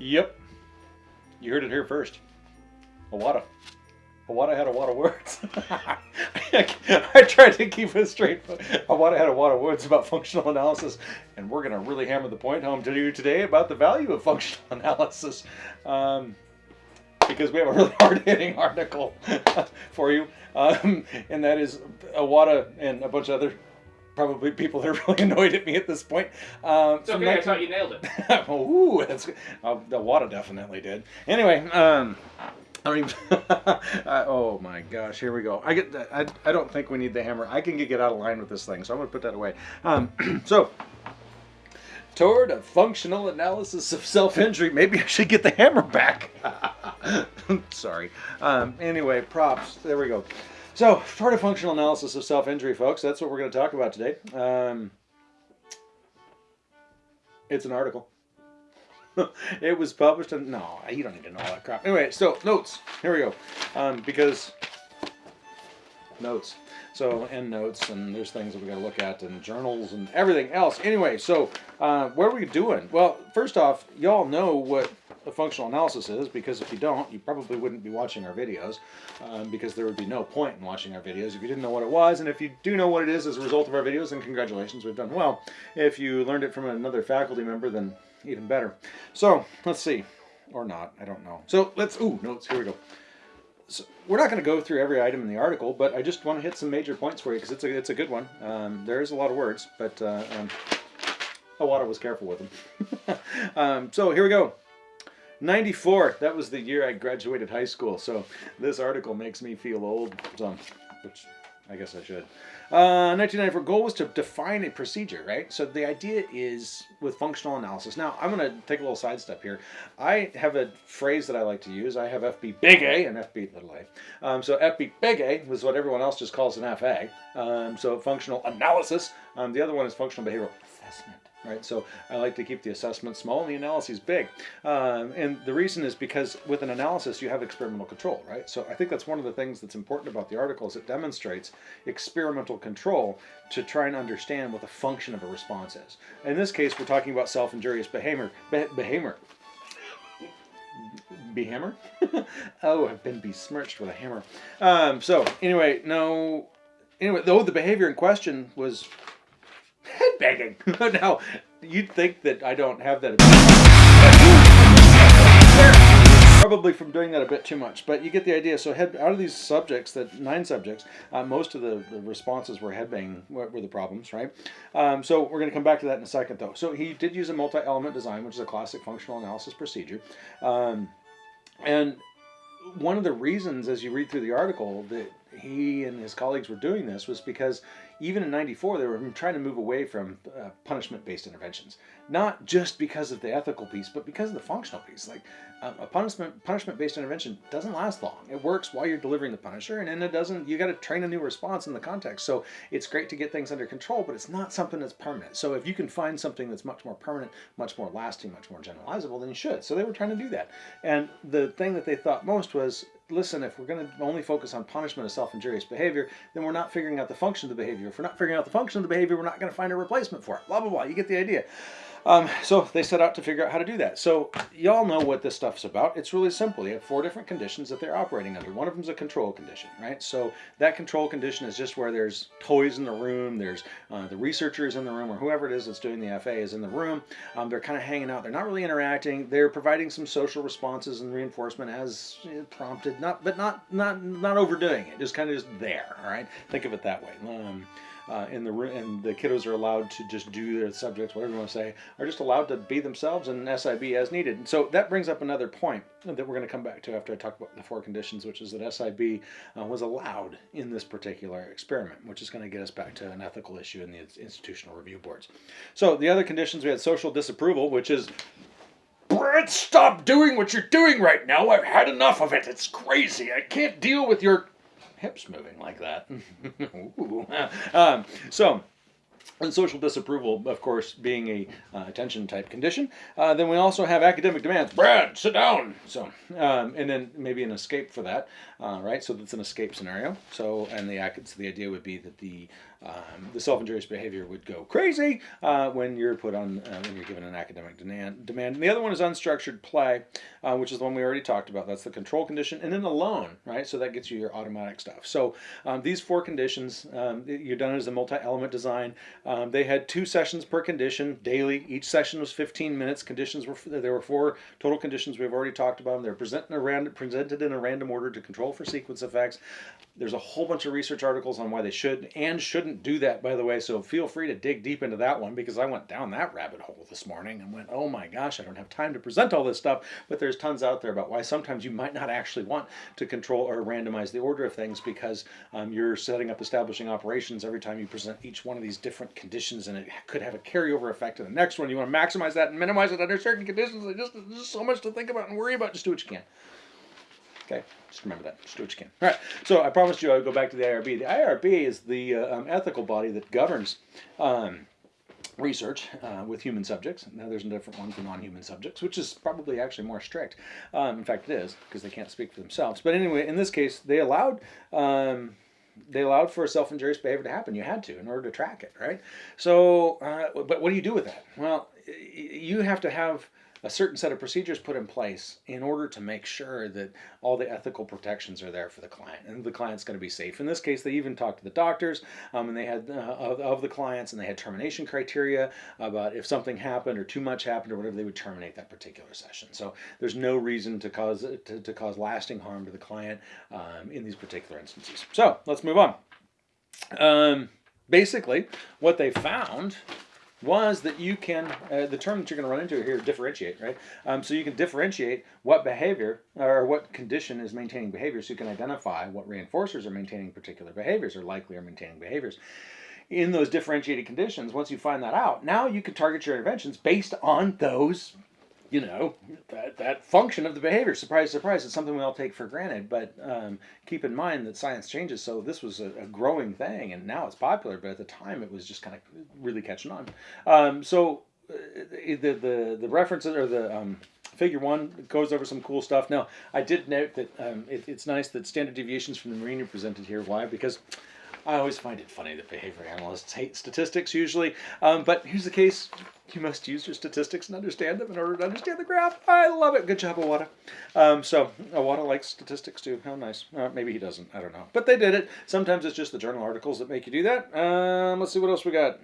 Yep. You heard it here first. Iwata. Iwata had a lot of words. I tried to keep it straight. But Iwata had a lot of words about functional analysis, and we're going to really hammer the point home to you today about the value of functional analysis. Um, because we have a really hard-hitting article for you, um, and that is Iwata and a bunch of other probably people that are really annoyed at me at this point. Um, it's okay, I thought you nailed it. Ooh, that's uh, the water definitely did. Anyway, um, I don't even. I, oh my gosh, here we go. I get. I, I don't think we need the hammer. I can get out of line with this thing, so I'm gonna put that away. Um, so. Toward a functional analysis of self-injury, maybe I should get the hammer back. Sorry. Um, anyway, props. There we go. So, toward a functional analysis of self-injury, folks. That's what we're going to talk about today. Um, it's an article. it was published in, no, you don't need to know all that crap. Anyway, so notes. Here we go. Um, because notes. So, end notes, and there's things that we got to look at, and journals, and everything else. Anyway, so uh, what are we doing? Well, first off, y'all know what a functional analysis is, because if you don't, you probably wouldn't be watching our videos, um, because there would be no point in watching our videos if you didn't know what it was, and if you do know what it is as a result of our videos, then congratulations, we've done well. If you learned it from another faculty member, then even better. So, let's see. Or not, I don't know. So, let's, ooh, notes, here we go. So we're not going to go through every item in the article, but I just want to hit some major points for you because it's a, it's a good one. Um, there is a lot of words, but uh, um, was careful with them. um, so here we go. 94, that was the year I graduated high school, so this article makes me feel old, so, which I guess I should. Uh, 1994 goal was to define a procedure, right? So the idea is with functional analysis. Now, I'm going to take a little sidestep here. I have a phrase that I like to use. I have FB big A and FB little a. Um, so FB big A was what everyone else just calls an FA. Um, so functional analysis. Um, the other one is functional behavioral assessment right? So I like to keep the assessment small and the analysis big. Um, and the reason is because with an analysis, you have experimental control, right? So I think that's one of the things that's important about the article is it demonstrates experimental control to try and understand what the function of a response is. In this case, we're talking about self-injurious behavior. behavior. Behammer? oh, I've been besmirched with a hammer. Um, so anyway, no, anyway, though the behavior in question was headbanging. now, you'd think that I don't have that. Probably from doing that a bit too much, but you get the idea. So, head out of these subjects, that nine subjects, uh, most of the, the, responses were headbanging were, were the problems, right? Um, so we're going to come back to that in a second, though. So he did use a multi-element design, which is a classic functional analysis procedure, um, and one of the reasons, as you read through the article, that he and his colleagues were doing this was because even in 94 they were trying to move away from uh, punishment-based interventions. Not just because of the ethical piece but because of the functional piece. Like um, a punishment punishment-based intervention doesn't last long. It works while you're delivering the punisher and then it doesn't you got to train a new response in the context. So it's great to get things under control but it's not something that's permanent. So if you can find something that's much more permanent much more lasting much more generalizable then you should. So they were trying to do that. And the thing that they thought most was listen, if we're going to only focus on punishment of self-injurious behavior, then we're not figuring out the function of the behavior. If we're not figuring out the function of the behavior, we're not going to find a replacement for it. Blah, blah, blah. You get the idea. Um, so they set out to figure out how to do that. So y'all know what this stuff's about. It's really simple. You have four different conditions that they're operating under. One of them is a control condition, right? So that control condition is just where there's toys in the room, there's uh, the researchers in the room, or whoever it is that's doing the FA is in the room. Um, they're kind of hanging out. They're not really interacting. They're providing some social responses and reinforcement as prompted, not but not not not overdoing it. Just kind of just there. All right. Think of it that way. Um, uh, in the room and the kiddos are allowed to just do their subjects, whatever you want to say, are just allowed to be themselves and SIB as needed. And so that brings up another point that we're going to come back to after I talk about the four conditions, which is that SIB uh, was allowed in this particular experiment, which is going to get us back to an ethical issue in the institutional review boards. So the other conditions we had social disapproval, which is Brett, stop doing what you're doing right now. I've had enough of it. It's crazy. I can't deal with your hips moving like that. um, so and social disapproval, of course, being a uh, attention type condition. Uh, then we also have academic demands. Brad, sit down. So, um, and then maybe an escape for that, uh, right? So that's an escape scenario. So, and the so the idea would be that the um, the self-injurious behavior would go crazy uh, when you're put on uh, when you're given an academic demand. Demand. And the other one is unstructured play, uh, which is the one we already talked about. That's the control condition, and then the loan, right? So that gets you your automatic stuff. So um, these four conditions, um, you're done as a multi-element design. Um, they had two sessions per condition daily. Each session was 15 minutes. Conditions were there were four total conditions. We've already talked about them. They're presented in a random presented in a random order to control for sequence effects. There's a whole bunch of research articles on why they should and shouldn't do that, by the way. So feel free to dig deep into that one because I went down that rabbit hole this morning and went, oh my gosh, I don't have time to present all this stuff. But there's tons out there about why sometimes you might not actually want to control or randomize the order of things because um, you're setting up establishing operations every time you present each one of these different conditions and it could have a carryover effect to the next one. You want to maximize that and minimize it under certain conditions. There's just, just so much to think about and worry about. Just do what you can. Okay, just remember that. Just do what you can. All right. So I promised you I would go back to the IRB. The IRB is the uh, um, ethical body that governs um, research uh, with human subjects. Now there's a different one for non-human subjects, which is probably actually more strict. Um, in fact, it is because they can't speak for themselves. But anyway, in this case, they allowed um, they allowed for self-injurious behavior to happen. You had to in order to track it, right? So, uh, but what do you do with that? Well, you have to have a certain set of procedures put in place in order to make sure that all the ethical protections are there for the client and the client's going to be safe. In this case, they even talked to the doctors um, and they had uh, of, of, the clients and they had termination criteria about if something happened or too much happened or whatever, they would terminate that particular session. So there's no reason to cause to, to cause lasting harm to the client um, in these particular instances. So let's move on. Um, basically, what they found was that you can, uh, the term that you're going to run into here, differentiate, right? Um, so you can differentiate what behavior or what condition is maintaining behavior so you can identify what reinforcers are maintaining particular behaviors or likely are maintaining behaviors. In those differentiated conditions, once you find that out, now you can target your interventions based on those you know, that, that function of the behavior. Surprise, surprise, it's something we all take for granted. But um, keep in mind that science changes. So this was a, a, growing thing, and now it's popular. But at the time, it was just kind of really catching on. Um, so uh, the, the, the references or the um, figure one goes over some cool stuff. Now, I did note that um, it, it's nice that standard deviations from the marine are presented here. Why? Because I always find it funny that behavior analysts hate statistics usually. Um, but here's the case. You must use your statistics and understand them in order to understand the graph. I love it. Good job, Iwata. Um, so Iwata likes statistics too. How nice. Uh, maybe he doesn't. I don't know. But they did it. Sometimes it's just the journal articles that make you do that. Um, let's see what else we got.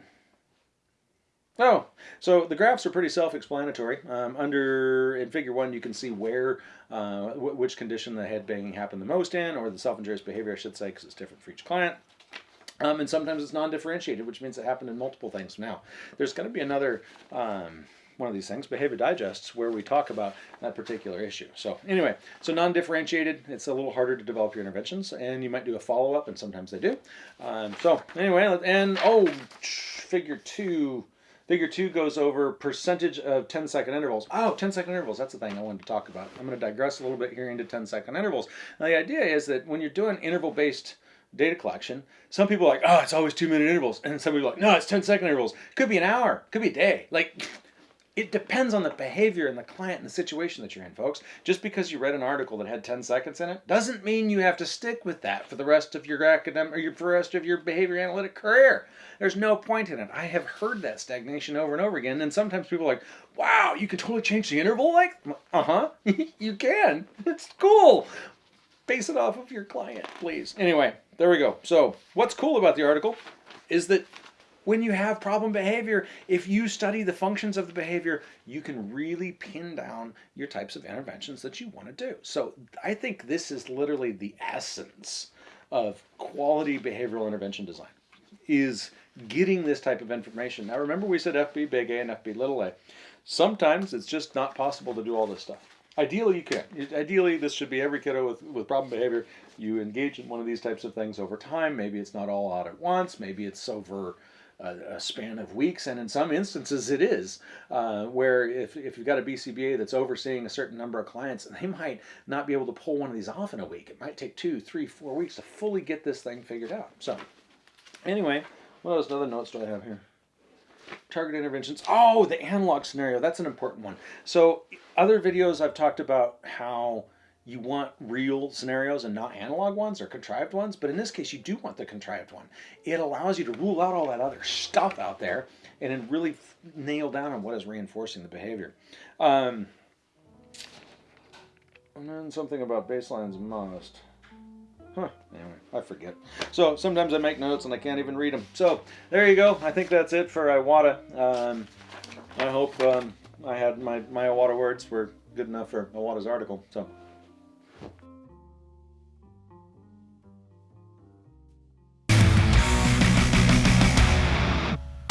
Oh, so the graphs are pretty self-explanatory. Um, under in Figure One, you can see where, uh, which condition the head banging happened the most in, or the self-injurious behavior, I should say, because it's different for each client. Um, and sometimes it's non-differentiated, which means it happened in multiple things. Now, there's going to be another um, one of these things, Behavior Digests, where we talk about that particular issue. So anyway, so non-differentiated, it's a little harder to develop your interventions, and you might do a follow-up, and sometimes they do. Um, so anyway, and oh, figure two, Figure 2 goes over percentage of 10 second intervals. Oh, 10 second intervals, that's the thing I wanted to talk about. I'm going to digress a little bit here into 10 second intervals. Now the idea is that when you're doing interval based data collection. Some people are like, oh, it's always two minute intervals. And some people are like, no, it's 10 second intervals. Could be an hour, could be a day. Like, it depends on the behavior and the client and the situation that you're in, folks. Just because you read an article that had 10 seconds in it doesn't mean you have to stick with that for the rest of your academic or for the rest of your behavior analytic career. There's no point in it. I have heard that stagnation over and over again. And sometimes people are like, wow, you can totally change the interval like? Uh-huh, you can. It's cool. Base it off of your client, please. Anyway, there we go. So what's cool about the article is that when you have problem behavior, if you study the functions of the behavior, you can really pin down your types of interventions that you want to do. So I think this is literally the essence of quality behavioral intervention design is getting this type of information. Now remember we said FB big A and FB little a. Sometimes it's just not possible to do all this stuff. Ideally, you can. Ideally, this should be every kiddo with, with problem behavior. You engage in one of these types of things over time. Maybe it's not all out at once. Maybe it's over a, a span of weeks. And in some instances, it is. Uh, where if, if you've got a BCBA that's overseeing a certain number of clients, they might not be able to pull one of these off in a week. It might take two, three, four weeks to fully get this thing figured out. So, anyway, what else? Other notes do I have here? Target interventions. Oh, the analog scenario. That's an important one. So, other videos I've talked about how you want real scenarios and not analog ones or contrived ones, but in this case, you do want the contrived one. It allows you to rule out all that other stuff out there and then really nail down on what is reinforcing the behavior. Um, and then something about baselines must. Huh. Anyway, I forget. So sometimes I make notes and I can't even read them. So there you go. I think that's it for Iwata. Um, I hope um, I had my, my Iwata words were good enough for Iwata's article. So.